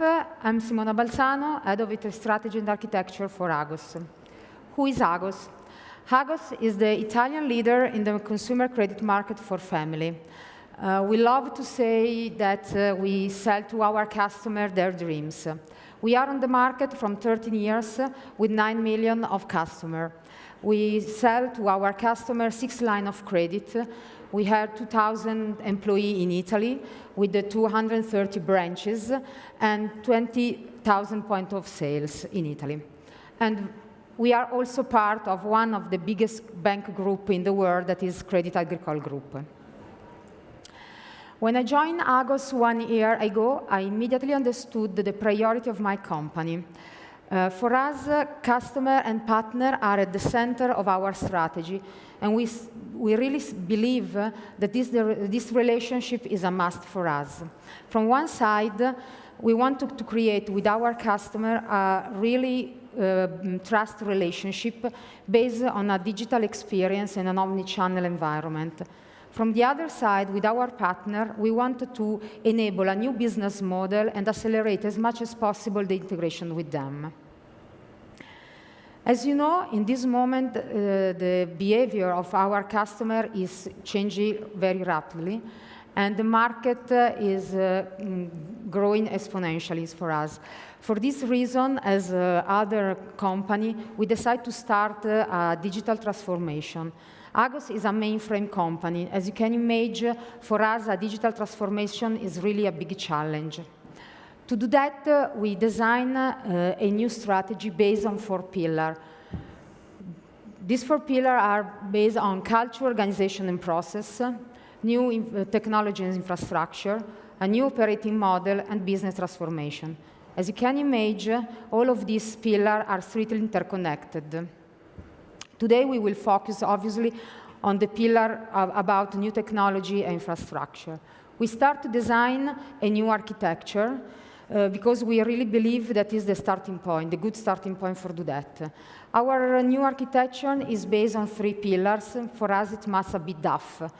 I'm Simona Balzano, Head of IT Strategy and Architecture for Agos. Who is Agos? Agos is the Italian leader in the consumer credit market for family. Uh, we love to say that uh, we sell to our customer their dreams. We are on the market from 13 years with 9 million of customers. We sell to our customers six line of credit. We have 2,000 employees in Italy with the 230 branches and 20,000 point of sales in Italy. And we are also part of one of the biggest bank group in the world, that is Crédit Agricole Group. When I joined Agos one year ago, I immediately understood the priority of my company. Uh, for us, uh, customer and partner are at the center of our strategy, and we, we really believe uh, that this, this relationship is a must for us. From one side, we want to, to create with our customer a really uh, trust relationship based on a digital experience in an omni-channel environment. From the other side, with our partner, we wanted to enable a new business model and accelerate as much as possible the integration with them. As you know, in this moment, uh, the behavior of our customer is changing very rapidly, and the market uh, is uh, mm, growing exponentially for us. For this reason, as uh, other company, we decided to start uh, a digital transformation. Agos is a mainframe company. As you can imagine, for us, a digital transformation is really a big challenge. To do that, uh, we design uh, a new strategy based on four pillars. These four pillars are based on culture, organization, and process, new uh, technology and infrastructure, a new operating model, and business transformation. As you can imagine, all of these pillars are strictly interconnected. Today, we will focus, obviously, on the pillar of, about new technology and infrastructure. We start to design a new architecture uh, because we really believe that is the starting point, the good starting point for do that. Our new architecture is based on three pillars. For us, it must be DAF,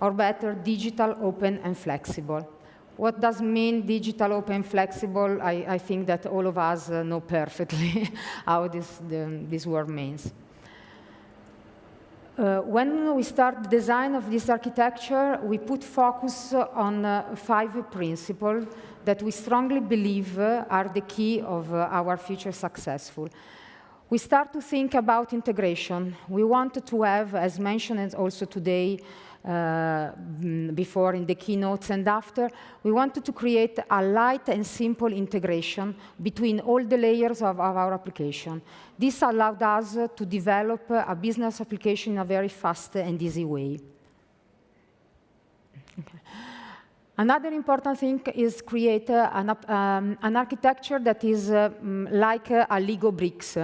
or better, digital, open, and flexible. What does mean digital, open, flexible? I, I think that all of us uh, know perfectly how this, the, this word means. Uh, when we start the design of this architecture, we put focus on uh, five principles that we strongly believe uh, are the key of uh, our future successful. We start to think about integration. We want to have, as mentioned also today, uh, before in the keynotes and after, we wanted to create a light and simple integration between all the layers of, of our application. This allowed us to develop a business application in a very fast and easy way. Okay. Another important thing is create uh, an, um, an, architecture that is uh, like uh, a Lego bricks.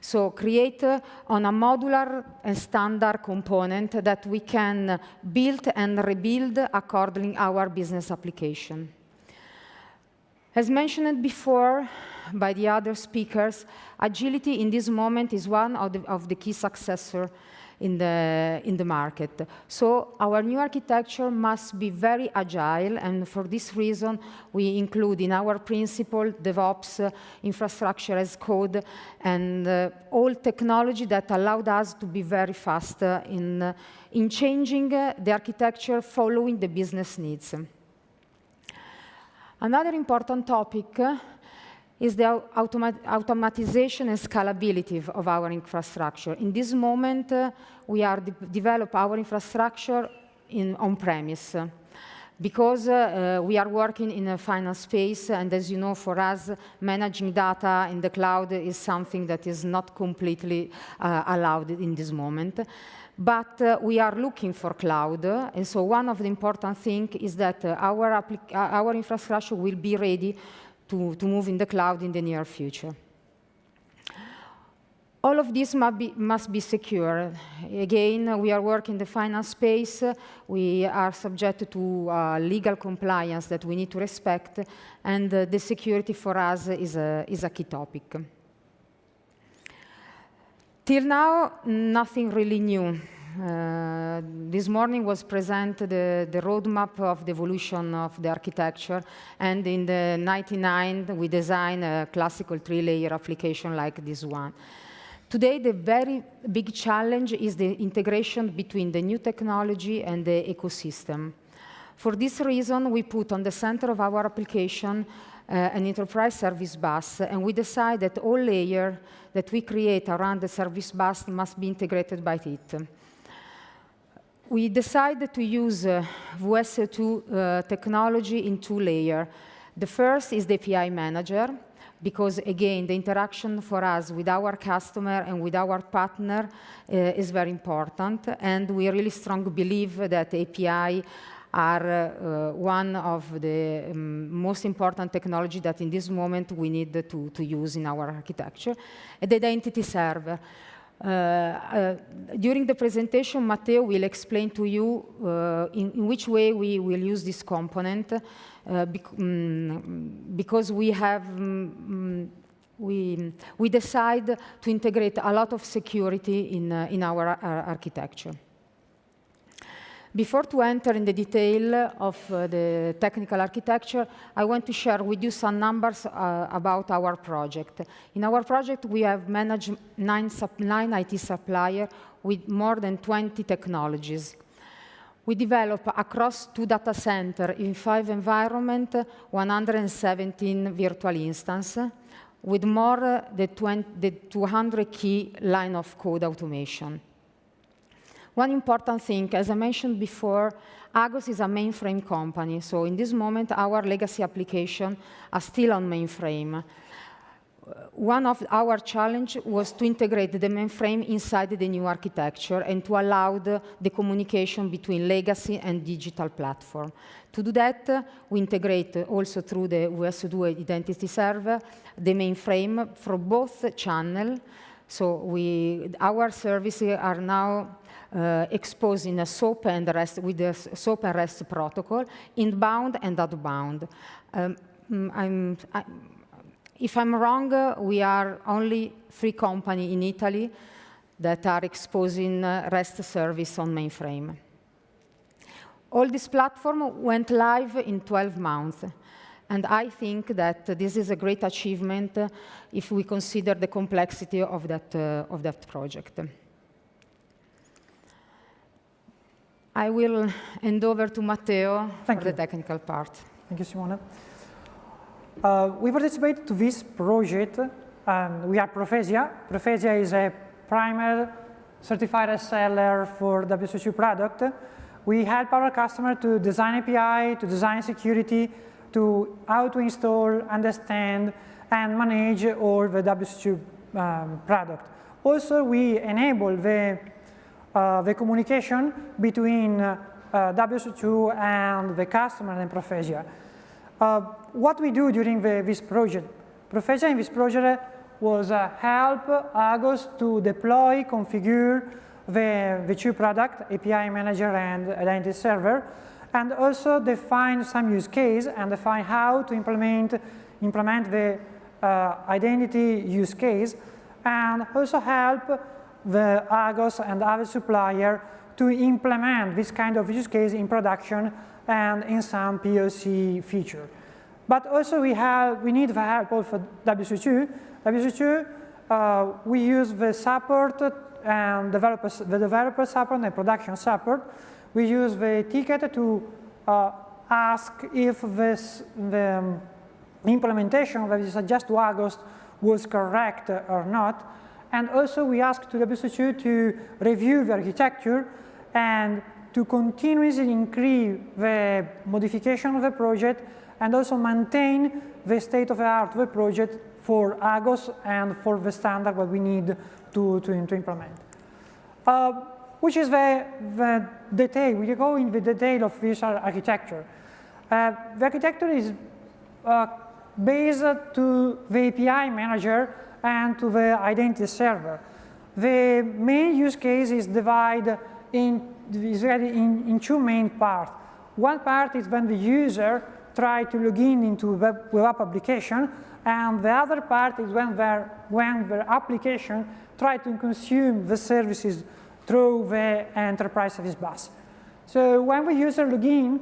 So create uh, on a modular and standard component that we can build and rebuild according our business application. As mentioned before by the other speakers, agility in this moment is one of the, of the key successor in the, in the market. So our new architecture must be very agile, and for this reason, we include in our principle DevOps, uh, infrastructure as code, and uh, all technology that allowed us to be very fast uh, in, uh, in changing uh, the architecture following the business needs. Another important topic uh, is the automat automatization and scalability of our infrastructure. In this moment, uh, we are de develop our infrastructure in on-premise because uh, uh, we are working in a final space, and as you know, for us, managing data in the cloud is something that is not completely uh, allowed in this moment. But uh, we are looking for cloud, and so one of the important things is that uh, our, our infrastructure will be ready to, to move in the cloud in the near future. All of this must be, must be secure. Again, we are working in the finance space. We are subject to uh, legal compliance that we need to respect, and uh, the security for us is a, is a key topic. Till now, nothing really new uh, this morning was presented the, the roadmap of the evolution of the architecture, and in the 99 we designed a classical three-layer application like this one. Today, the very big challenge is the integration between the new technology and the ecosystem. For this reason, we put on the center of our application uh, an enterprise service bus, and we decide that all layers that we create around the service bus must be integrated by it. We decided to use uh, VS2 uh, technology in two layers. The first is the API manager, because again, the interaction for us with our customer and with our partner uh, is very important, and we really strongly believe that API are uh, one of the um, most important technology that in this moment we need to, to use in our architecture. the identity server. Uh, uh, during the presentation, Matteo will explain to you uh, in, in, which way we will use this component bec um, because we have um, we, we decide to integrate a lot of security in, in our architecture. Before to enter in the detail of uh, the technical architecture, I want to share with you some numbers uh, about our project. In our project, we have managed nine, nine IT suppliers with more than 20 technologies. We develop across two data centers in five environments, 117 virtual instances, with more than 200 key line of code automation. One important thing, as I mentioned before, Agos is a mainframe company. So in this moment, our legacy applications are still on mainframe. One of our challenge was to integrate the mainframe inside the new architecture and to allow the, the communication between legacy and digital platform. To do that, we integrate also through the VS2 identity server the mainframe for both channels. So we, our services are now uh, exposing a SOAP and REST with the SOAP and REST protocol, inbound and outbound. Um, mm, I'm, I, if I'm wrong, uh, we are only three companies in Italy that are exposing uh, REST service on mainframe. All this platform went live in 12 months. And I think that this is a great achievement uh, if we consider the complexity of that, uh, of that project. I will hand over to Matteo Thank for you. the technical part. Thank you, Simona. Uh, we participate to this project, and we are Profesia. Profesia is a primer certified seller for WSO2 product. We help our customer to design API, to design security, to how to install, understand, and manage all the WSO2 um, product. Also, we enable the the communication between uh, WSO2 and the customer and Profesia. Uh, what we do during the, this project, Profesia in this project was uh, help Agos to deploy, configure the, the two product, API Manager and Identity Server, and also define some use case and define how to implement, implement the uh, identity use case, and also help the Agos and other supplier to implement this kind of use case in production and in some POC feature. But also we have we need the help of WSO2. WSO2 uh, we use the support and developers, the developer support and production support. We use the ticket to uh, ask if this, the implementation that is suggest to Agos was correct or not. And also we ask to WSO2 to review the architecture and to continuously increase the modification of the project and also maintain the state of the art of the project for Agos and for the standard that we need to, to, to implement. Uh, which is the, the detail, we go in the detail of this architecture. Uh, the architecture is uh, based to the API manager and to the identity server. The main use case is divided in, in, in two main parts. One part is when the user try to log in into web, web application, and the other part is when their, when their application try to consume the services through the enterprise service bus. So when the user log in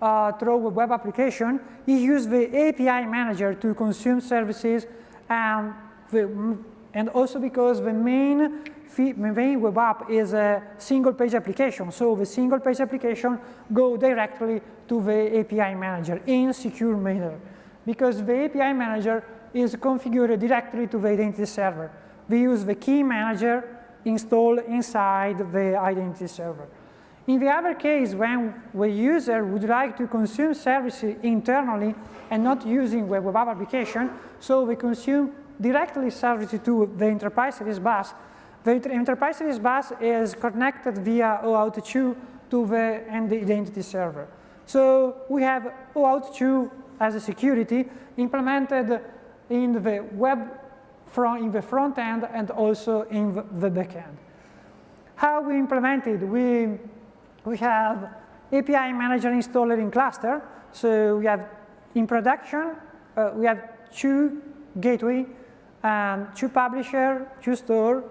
uh, through a web application, he uses the API manager to consume services and, the, and also because the main, the main web app is a single page application. So the single page application go directly to the API manager in secure manner because the API manager is configured directly to the identity server. We use the key manager installed inside the identity server. In the other case, when the user would like to consume services internally and not using web app application, so we consume directly services to the enterprise service bus, the enterprise service bus is connected via OAuth 2 to the identity server. So we have OAuth 2 as a security implemented in the web front, in the front end and also in the back end. How we implemented? We, we have API manager installed in cluster. So we have in production, uh, we have two gateway and two publisher, two store.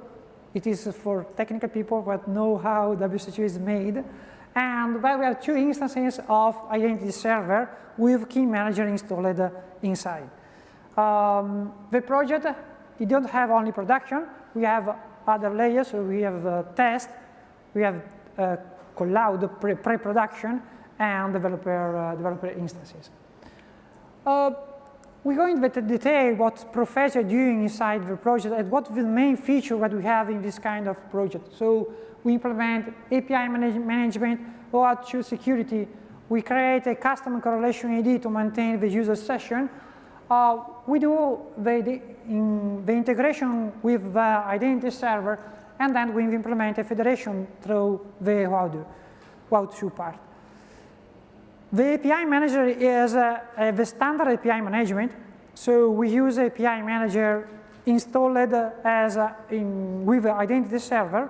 It is for technical people that know how WSO2 is made. And we have two instances of identity server with key manager installed inside. Um, the project, it don't have only production. We have other layers. So we have uh, test, we have uh, cloud pre-production, and developer, uh, developer instances. Uh, we go into detail what Profesia doing inside the project and what the main feature that we have in this kind of project. So we implement API manage management, OAuth 2 security. We create a custom correlation ID to maintain the user session. Uh, we do the, the, in the, integration with the identity server, and then we implement a federation through the OAuth 2 part. The API manager is uh, uh, the standard API management. So we use API manager installed as in, with the identity server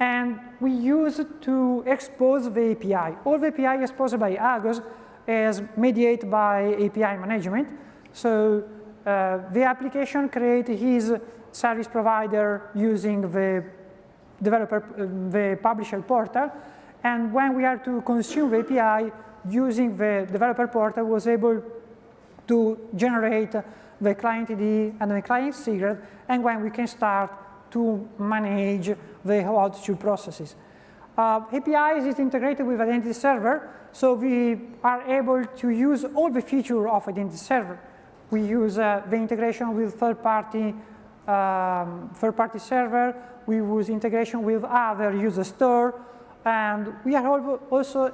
and we use it to expose the API. All the API exposed by Agos is mediated by API management. So uh, the application creates his service provider using the developer, uh, the publisher portal. And when we are to consume the API using the developer portal was able to generate the client ID and the client secret. And when we can start to manage the 2 processes. Uh, APIs is integrated with Identity Server, so we are able to use all the features of Identity Server. We use uh, the integration with third-party um, third-party server, we use integration with other user store, and we are also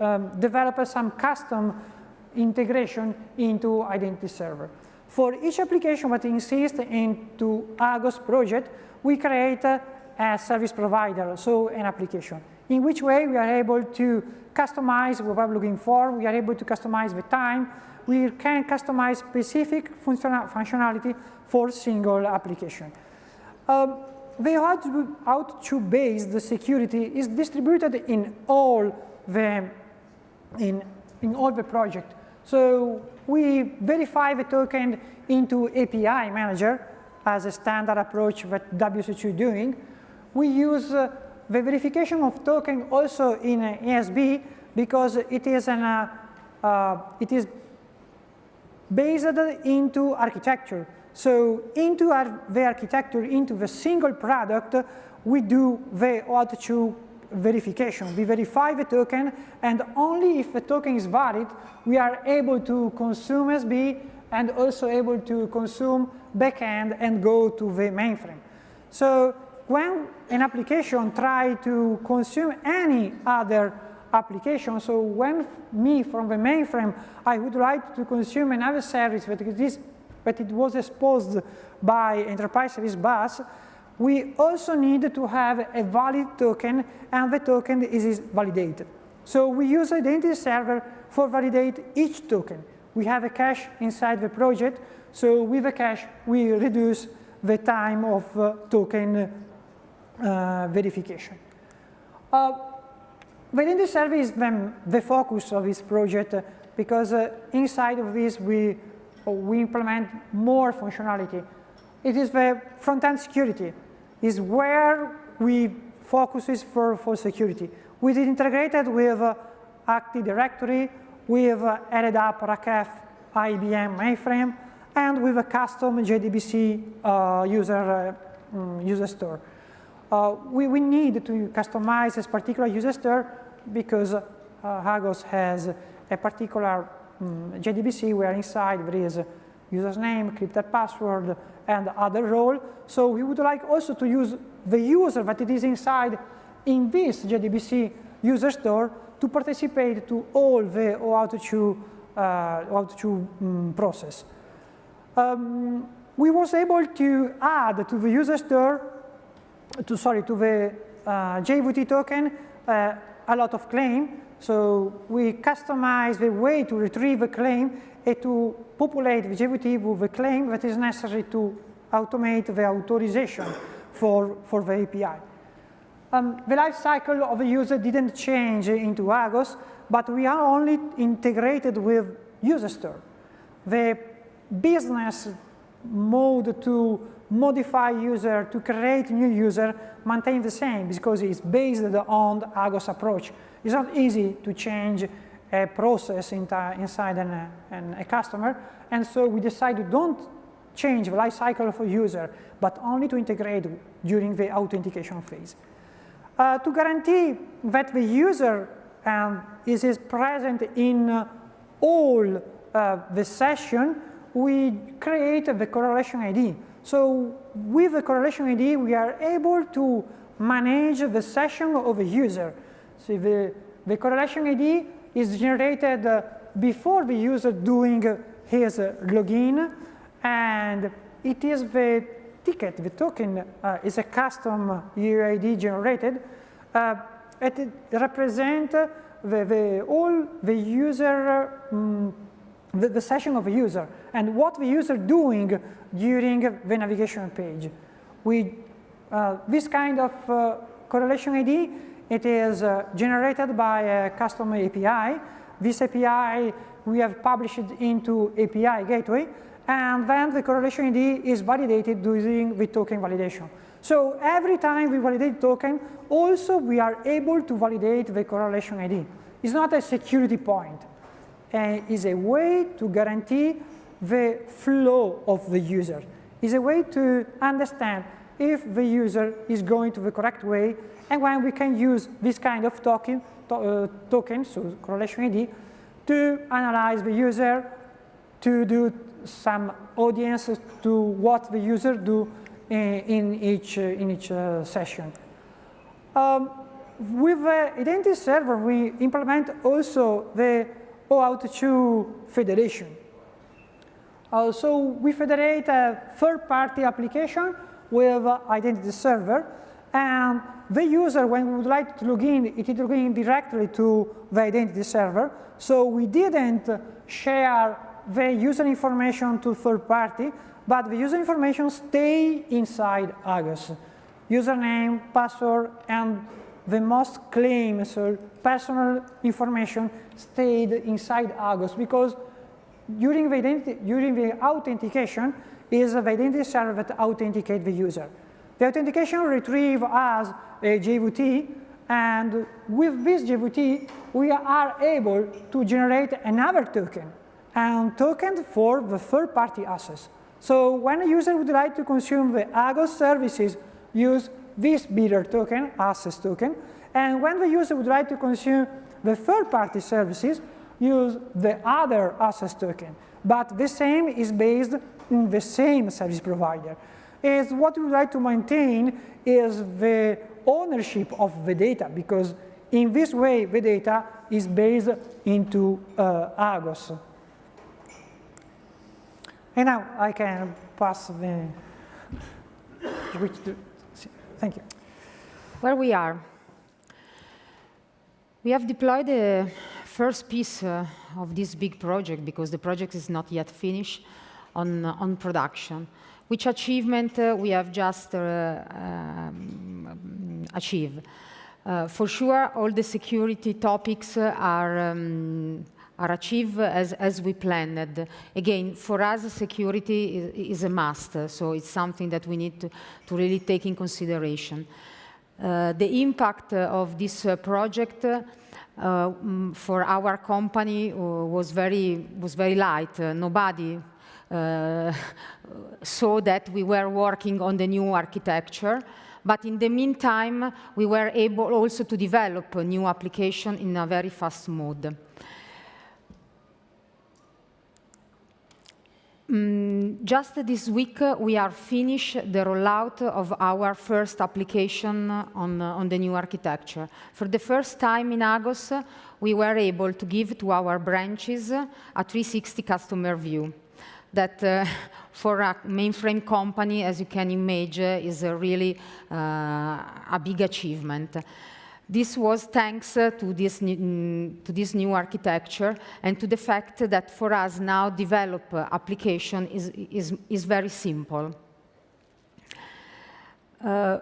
um, develop some custom integration into Identity Server. For each application that insists into Agos project, we create a, a service provider, so an application. In which way we are able to customize what we're looking for, we are able to customize the time, we can customize specific functionality for single application. Um, the OAuth based security is distributed in all the in, in all the project. So we verify the token into API manager as a standard approach that WSO2 is doing. We use uh, the verification of token also in uh, ESB because it is an uh, uh, it is based into architecture. So into our, the architecture, into the single product, we do the OAuth 2 verification. We verify the token, and only if the token is valid, we are able to consume ESB and also able to consume backend and go to the mainframe. So when an application try to consume any other application, so when me from the mainframe, I would like to consume another service that is, that it was exposed by enterprise service bus, we also need to have a valid token and the token is validated. So we use identity server for validate each token. We have a cache inside the project, so with a cache we reduce the time of uh, token uh, verification. Uh, the identity server is the, the focus of this project because uh, inside of this we, we implement more functionality. It is the front-end security is where we focuses for, for security. We did integrated with uh, Active Directory, we've uh, up RACF, IBM mainframe, and with a custom JDBC uh, user, uh, mm, user store. Uh, we, we need to customize this particular user store because uh, Agos has a particular um, mm, JDBC where inside there is user's name, encrypted password, and other role. So we would like also to use the user that it is inside in this JDBC user store to participate to all the OAuth 2, uh, OAuth 2 um, process. Um, we was able to add to the user store, to sorry, to the uh, JWT token uh, a lot of claim. So we customize the way to retrieve a claim and to populate the JWT with a claim that is necessary to automate the authorization for, for the API. Um, the life cycle of the user didn't change into Agos, but we are only integrated with user store. The business mode to modify user, to create new user, maintain the same because it's based on the Agos approach. It's not easy to change a process inside an, an, a customer, and so we decided to don't change the life cycle of a user, but only to integrate during the authentication phase. Uh, to guarantee that the user um, is, is, present in uh, all uh, the session, we create the correlation ID. So with the correlation ID, we are able to manage the session of a user. So the, the correlation ID is generated uh, before the user doing his login, and it is the ticket, the token uh, is a custom UID generated. Uh, it represents the, the, all the user, um, the, the, session of a user, and what the user doing during the navigation page. We, uh, this kind of uh, correlation ID it is uh, generated by a custom API. This API we have published into API gateway, and then the correlation ID is validated using the token validation. So every time we validate token, also we are able to validate the correlation ID. It's not a security point. Uh, it's a way to guarantee the flow of the user. Is a way to understand if the user is going to the correct way and when we can use this kind of token, to, uh, token so correlation ID, to analyze the user, to do some audience to what the user do in, in each, uh, in each uh, session. Um, with the identity server, we implement also the OAuth 2 federation. Uh, so we federate a third-party application with identity server, and the user, when we would like to log in, it is logging directly to the identity server. So we didn't share the user information to third party, but the user information stay inside Agos. Username, password, and the most claims so personal information stayed inside Agos because during the, during the authentication is the identity server that authenticate the user. The authentication retrieve as uh, a JWT, and with this JWT, we are able to generate another token, and token for the third-party access. So when a user would like to consume the Agos services, use this bearer token, access token, and when the user would like to consume the third-party services, use the other access token. But the same is based in the same service provider is what we would like to maintain is the ownership of the data because in this way the data is based into uh, Agos. And now I can pass the which thank you. Where we are. We have deployed the first piece uh, of this big project because the project is not yet finished on, on production which achievement uh, we have just uh, um, achieved. Uh, for sure, all the security topics are um, are achieved as, as we planned. Again, for us, security is, is, a must, so it's something that we need to, to really take in consideration. Uh, the impact of this uh, project uh, mm, for our company uh, was very was very light. Uh, nobody uh, saw that we were working on the new architecture. But in the meantime, we were able also to develop a new application in a very fast mode. Mm, just this week, uh, we are finished the rollout of our first application on, uh, on the new architecture. For the first time in Agos, we were able to give to our branches a 360 customer view that uh, for a mainframe company, as you can imagine, is a really uh, a big achievement. This was thanks uh, to, this new, mm, to this new architecture and to the fact that for us now develop uh, application is, is, is very simple. Uh,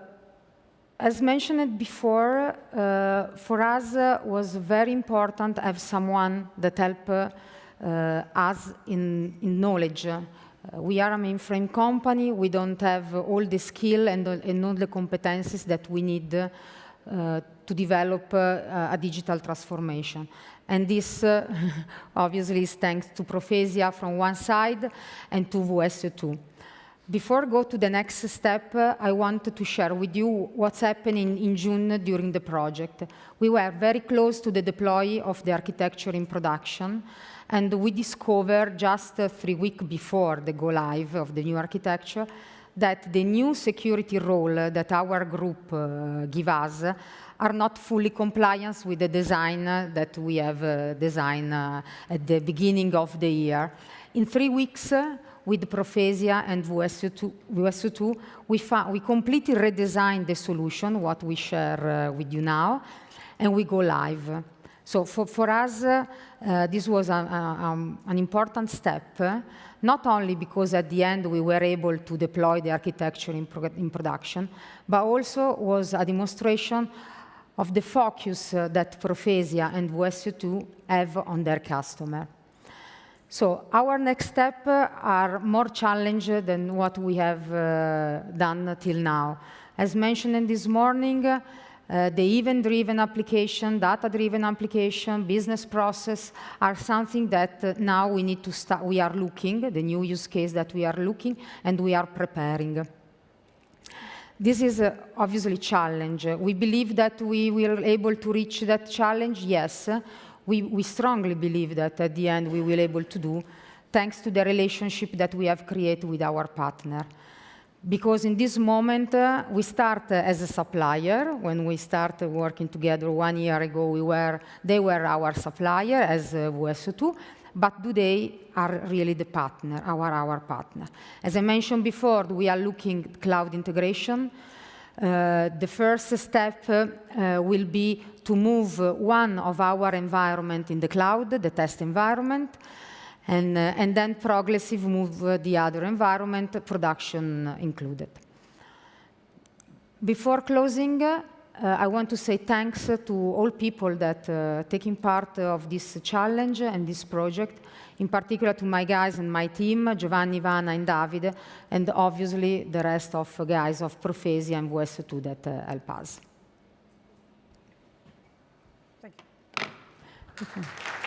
as mentioned before, uh, for us uh, was very important to have someone that help uh, us in, in knowledge. we are a mainframe company, we don't have all the skill and, and all the competencies that we need to develop uh, a digital transformation. And this uh, obviously is thanks to Profesia from one side and to WSO2. Before I go to the next step, uh, I wanted to share with you what's happening in June during the project. We were very close to the deploy of the architecture in production, and we discovered just uh, three weeks before the go live of the new architecture that the new security role that our group uh, give us are not fully compliant with the design that we have uh, designed uh, at the beginning of the year. In three weeks, uh, with Profesia and WSO2, we, we completely redesigned the solution, what we share with you now, and we go live. So for, for us, uh, this was a, a, um, an important step, uh, not only because at the end we were able to deploy the architecture in, pro in production, but also was a demonstration of the focus uh, that Profesia and WSO2 have on their customer. So our next step uh, are more challenging than what we have uh, done till now. As mentioned this morning, uh, the event-driven application, data-driven application, business process are something that uh, now we need to start, we are looking, the new use case that we are looking, and we are preparing. This is uh, obviously a challenge. We believe that we will able to reach that challenge, yes. We, we strongly believe that at the end we will able to do, thanks to the relationship that we have created with our partner because in this moment uh, we start uh, as a supplier. When we started working together one year ago, we were, they were our supplier as uh, WSO2, but today are really the partner, our, our partner. As I mentioned before, we are looking at cloud integration. Uh, the first step uh, uh, will be to move one of our environment in the cloud, the test environment, and, uh, and then progressive move uh, the other environment, production included. Before closing, uh, I want to say thanks to all people that uh, taking part of this challenge and this project, in particular to my guys and my team, Giovanni, Ivana, and Davide, and obviously the rest of guys of Profesia and WSO2 that uh, help us. Thank you.